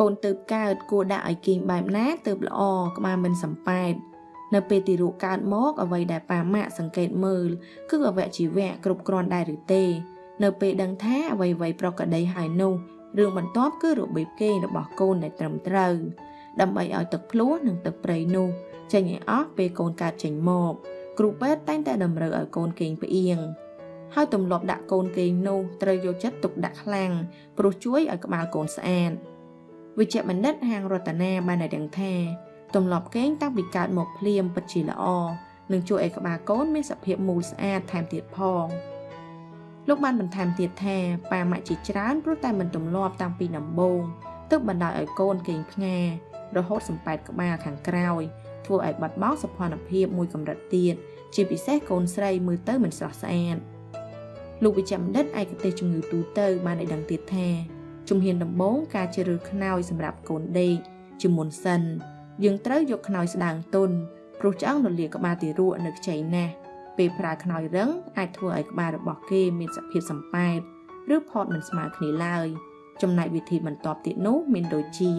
កូនទៅកើតគួរដាក់ឲ្យគេងបែបណាទៅល្អក្បាលមិនសំប៉ែតនៅពេលទីរូបកើតមកអ្វីដែលប៉ាម៉ាក់សង្កេតមើលគឺអវយជីវៈគ្រប់គ្រាន់ដែរឬទេ នៅពេលដឹងថាអ្វីអ្វីប្រកដីហើយនោះរឿងបន្ទាប់គឺរបៀបគេងរបស់កូនដែលត្រឹមត្រូវដើម្បីឲ្យទឹកភ្លោះនិងទឹកព្រៃនោះចេញឲ្យអស់ពេលកូនកើតចេញមកគ្រូពេទ្យតែងតែតម្រូវឲ្យកូនគេងផ្អៀងហើយទម្លាប់ដាក់កូនគេងនោះត្រូវយកចិត្តទុកដាក់ខ្លាំងព្រោះជួយឲ្យក្បាលកូនស្អាត វិជ្ជបណ្ឌិតហាងរតនាបានឲ្យដឹងថាទម្លាប់គេងតាំងពីកើតមកភ្លាមពិតជាល្អនឹងជួយឲ្យក្បាលកូនមានសភាពមូលស្អាតថែមទៀតផងលោកបានបន្ថែមទៀតថាប៉ាម៉ាក់ជាច្រើនព្រោះតែមិនទម្លាប់តាំងពីដំបូងទើបបណ្ដោយឲ្យកូនគេងផ្ងារហូតសំប៉ែតក្បាលខាងក្រោយធ្វើឲ្យបាត់បង់សោភ័ណភាពមួយកម្រិតទៀតជាពិសេសកូនស្រីមើលទៅមិនស្រស់ស្អាតលោកវិជ្ជបណ្ឌិតឯកទេសជំងឺទូទៅបានឲ្យដឹងទៀតថា ជំហានដំបូងការជ្រើសរើសខ្នើយសម្រាប់កូនដេកជាមុនសិន យើងត្រូវយកខ្នើយស្ដើងទន់ព្រោះឆ្អឹងរលាក្បាលទារកនៅខ្ចីណាស់ពេលប្រើខ្នើយរឹងអាចធ្វើឲ្យក្បាលរបស់គេមានសភាពសំប៉ែតឬផតមិនស្មើគ្នាឡើយចំណែកវិធីបន្ទាប់ទៀតនោះមានដូចជា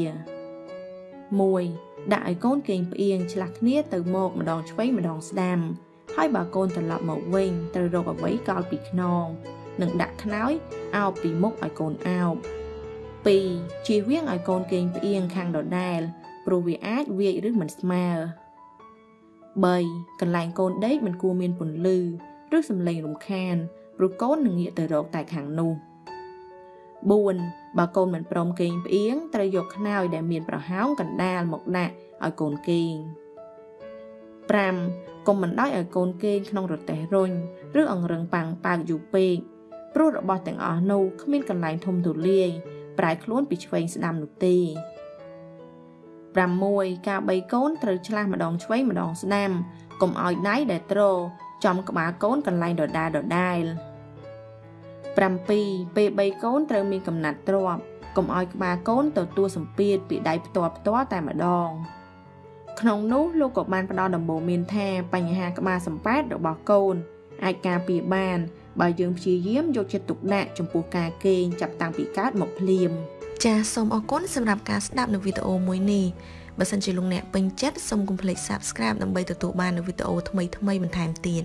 1ដាក់ឲ្យកូនគេងផ្អៀងឆ្លាស់គ្នាទៅមកម្ដងឆ្វេងម្ដងស្ដាំហើយបើកូនត្រឡប់មកវិញត្រូវរកអ្វីកោលពីខ្នង និងដាក់ខ្នើយអោបពីមុខឲ្យកូនអោប 2 ជៀសវាងឲ្យកូនគេងផ្អៀងខាងដដែលព្រោះវាអាចវាយឬមិនស្មើ3កន្លែងកូនដេកមិនគួរមានពន្លឺឬសំឡេងរំខានព្រោះកូននឹងងាកទៅរកតែខាងនោះ4បើកូនមិនព្រមគេងផ្អៀងត្រូវយកខ្នើយដែលមានប្រហោងកណ្ដាលមកដាក់ឲ្យកូនគេង5កុំបណ្ដោយឲ្យកូនគេងក្នុងរទេះរុញឬអង្រឹងប៉ាំងប៉ាវយូរពេកព្រោះរបស់ទាំងអស់នោះគ្មានកន្លែងធំទូលាយ ប្រែខ្លួនពីឆ្វេងស្ដាំនោះទេ6ការបីកូនត្រូវឆ្លាស់ម្ដងឆ្វេងម្ដងស្ដាំកុំឲ្យដៃដែលទ្រចំក្បាលកូនកន្លែងដដែលដដែល7ពេលបីកូនត្រូវមានកំណាត់ទ្របកុំឲ្យក្បាលកូនទទួលសម្ពាធពីដៃផ្ទាល់ផ្ទាល់តែម្ដងក្នុងនោះលោកក៏បានផ្ដល់ដំបូន្មានថាបញ្ហាក្បាលសម្ប៉ែតរបស់កូនអាចការពារបាន បើយើងព្យាយាមយកចិត្តទុកដាក់ចំពោះការគេងចាប់តាំងពីកើតមកភ្លាមចាសសូមអរគុណសម្រាប់ការស្ដាប់នៅវីដេអូមួយនេះបើសិនជាលោកអ្នកពេញចិត្តសូមកុំភ្លេច Subscribe ដើម្បីទទួលបាននូវវីដេអូថ្មីៗបន្ថែមទៀត